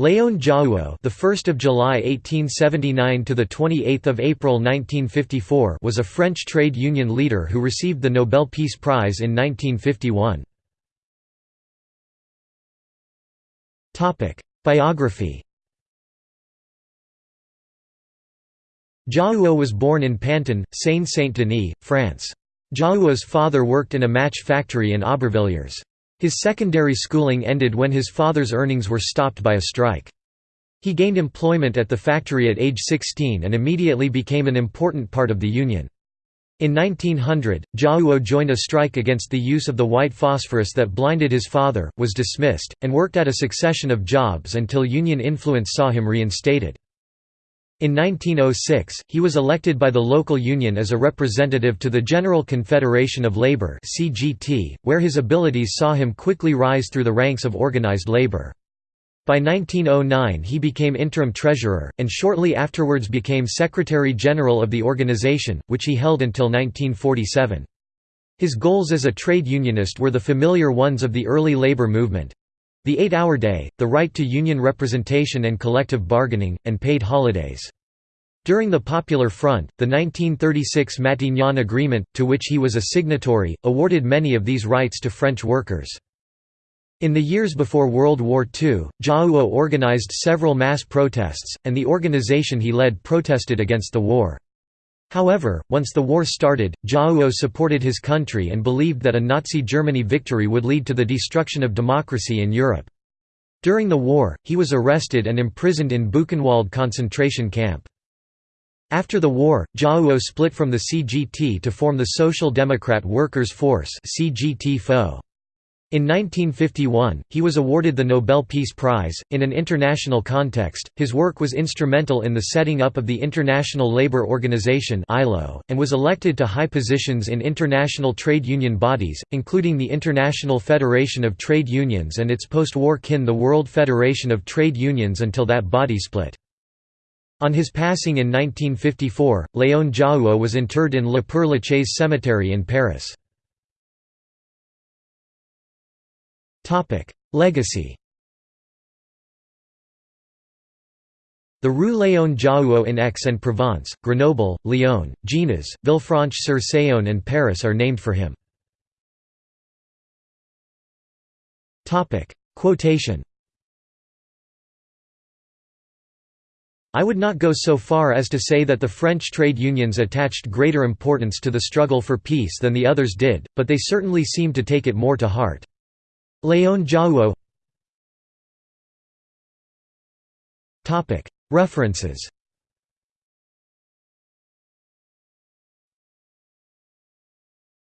Léon Jouhaux, the 1st of July 1879 to the 28th of April 1954, was a French trade union leader who received the Nobel Peace Prize in 1951. Topic: Biography. Jouhaux was born in Pantin, Seine-Saint-Denis, France. Jouhaux's father worked in a match factory in Aubervilliers. His secondary schooling ended when his father's earnings were stopped by a strike. He gained employment at the factory at age 16 and immediately became an important part of the union. In 1900, Jouhaux joined a strike against the use of the white phosphorus that blinded his father, was dismissed, and worked at a succession of jobs until union influence saw him reinstated. In 1906, he was elected by the local union as a representative to the General Confederation of Labour where his abilities saw him quickly rise through the ranks of organised labour. By 1909 he became interim treasurer, and shortly afterwards became Secretary-General of the organization, which he held until 1947. His goals as a trade unionist were the familiar ones of the early labor movement, the eight-hour day, the right to union representation and collective bargaining, and paid holidays. During the Popular Front, the 1936 Matignon Agreement, to which he was a signatory, awarded many of these rights to French workers. In the years before World War II, Jouhaux organized several mass protests, and the organization he led protested against the war. However, once the war started, Jouhaux supported his country and believed that a Nazi Germany victory would lead to the destruction of democracy in Europe. During the war, he was arrested and imprisoned in Buchenwald concentration camp. After the war, Jouhaux split from the CGT to form the Social Democrat Workers' Force CGT -FO. In 1951, he was awarded the Nobel Peace Prize. In an international context, his work was instrumental in the setting up of the International Labour Organization (ILO) and was elected to high positions in international trade union bodies, including the International Federation of Trade Unions and its post-war kin the World Federation of Trade Unions until that body split. On his passing in 1954, Léon Jouhaux was interred in Le Père-Lachaise cemetery in Paris. Legacy The Rue Léon Jouhaux in Aix-en-Provence, Grenoble, Lyon, Genays, Villefranche-sur-Saône and Paris are named for him. Quotation I would not go so far as to say that the French trade unions attached greater importance to the struggle for peace than the others did, but they certainly seemed to take it more to heart. Léon Jouhaux References